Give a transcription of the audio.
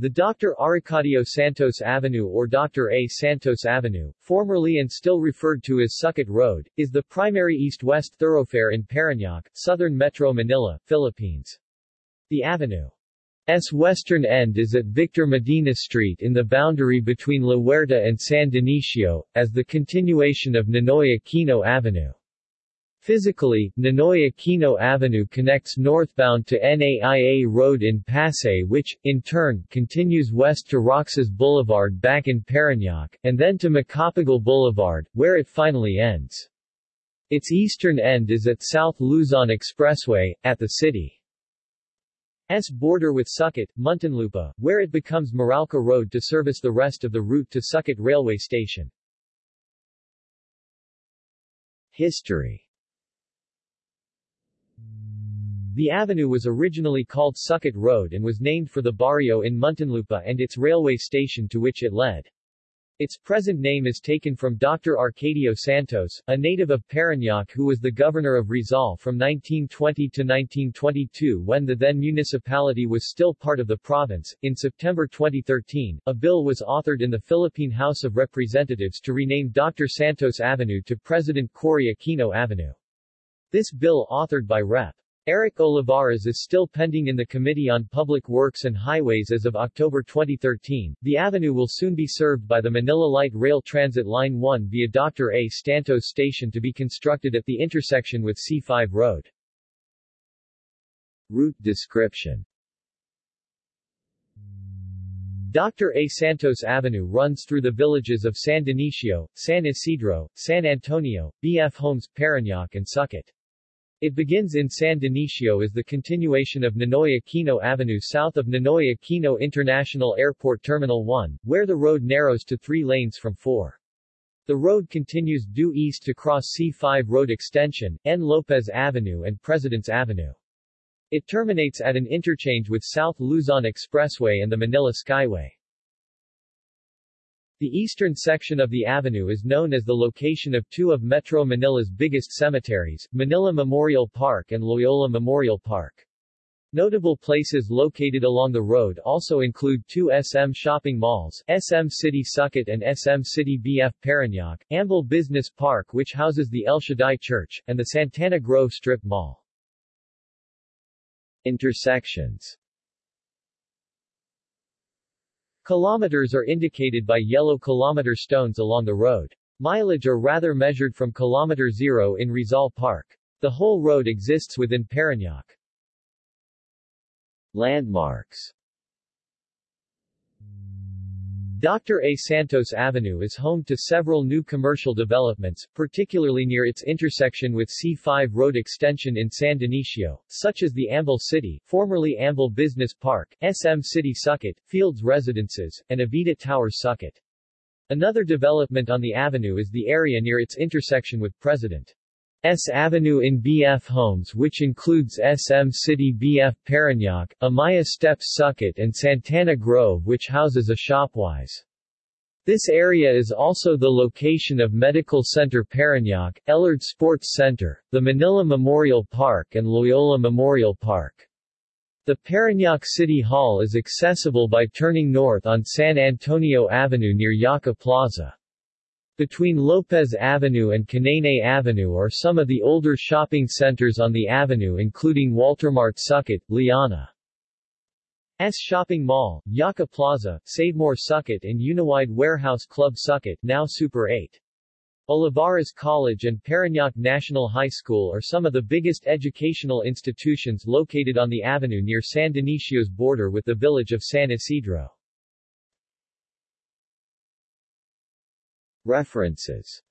The Dr. Arcadio Santos Avenue or Dr. A. Santos Avenue, formerly and still referred to as Sucat Road, is the primary east-west thoroughfare in Parañaque, southern Metro Manila, Philippines. The avenue's western end is at Victor Medina Street in the boundary between La Huerta and San Dionisio, as the continuation of Ninoy Aquino Avenue. Physically, Ninoy Aquino Avenue connects northbound to NAIA Road in Pasay which, in turn, continues west to Roxas Boulevard back in Parañaque, and then to Macapagal Boulevard, where it finally ends. Its eastern end is at South Luzon Expressway, at the city's border with Sucat, Muntinlupa, where it becomes Meralco Road to service the rest of the route to Sucat Railway Station. History The avenue was originally called Sucat Road and was named for the barrio in Muntinlupa and its railway station to which it led. Its present name is taken from Dr. Arcadio Santos, a native of Parañaque who was the governor of Rizal from 1920 to 1922 when the then municipality was still part of the province. In September 2013, a bill was authored in the Philippine House of Representatives to rename Dr. Santos Avenue to President Cory Aquino Avenue. This bill authored by Rep. Eric Olivares is still pending in the Committee on Public Works and Highways as of October 2013. The avenue will soon be served by the Manila Light Rail Transit Line 1 via Dr. A. Santos Station to be constructed at the intersection with C5 Road. Route description Dr. A. Santos Avenue runs through the villages of San Dionisio, San Isidro, San Antonio, B.F. Homes, Parañaque and Sucat. It begins in San Dionisio as the continuation of Ninoy Aquino Avenue south of Ninoy Aquino International Airport Terminal 1, where the road narrows to three lanes from four. The road continues due east to cross C5 Road Extension, N. Lopez Avenue and Presidents Avenue. It terminates at an interchange with South Luzon Expressway and the Manila Skyway. The eastern section of the avenue is known as the location of two of Metro Manila's biggest cemeteries, Manila Memorial Park and Loyola Memorial Park. Notable places located along the road also include two SM shopping malls, SM City Sucat and SM City BF Parañaque, Amvel Business Park which houses the El Shaddai Church, and the Santana Grove Strip Mall. Intersections Kilometers are indicated by yellow kilometer stones along the road. Mileage are rather measured from kilometer zero in Rizal Park. The whole road exists within Parañaque. Landmarks Dr. A. Santos Avenue is home to several new commercial developments, particularly near its intersection with C5 Road Extension in San Dionisio, such as the Amvel City, formerly Amvel Business Park, SM City Sucat, Fields Residences, and Avida Towers Sucat. Another development on the avenue is the area near its intersection with President S Avenue in BF Homes which includes SM City BF Parañaque, Amaia Steps Sucat and Santana Grove which houses a Shopwise. This area is also the location of Medical Center Parañaque, Elorde Sports Center, the Manila Memorial Park and Loyola Memorial Park. The Parañaque City Hall is accessible by turning north on San Antonio Avenue near Jaka Plaza. Between Lopez Avenue and Canaynay Avenue are some of the older shopping centers on the avenue including Waltermart Sucat, Liana. S Shopping Mall, Jaka Plaza, Savemore Sucat and Uniwide Warehouse Club Sucat now Super 8. Olivares College and Parañaque National High School are some of the biggest educational institutions located on the avenue near San Dionisio's border with the village of San Isidro. References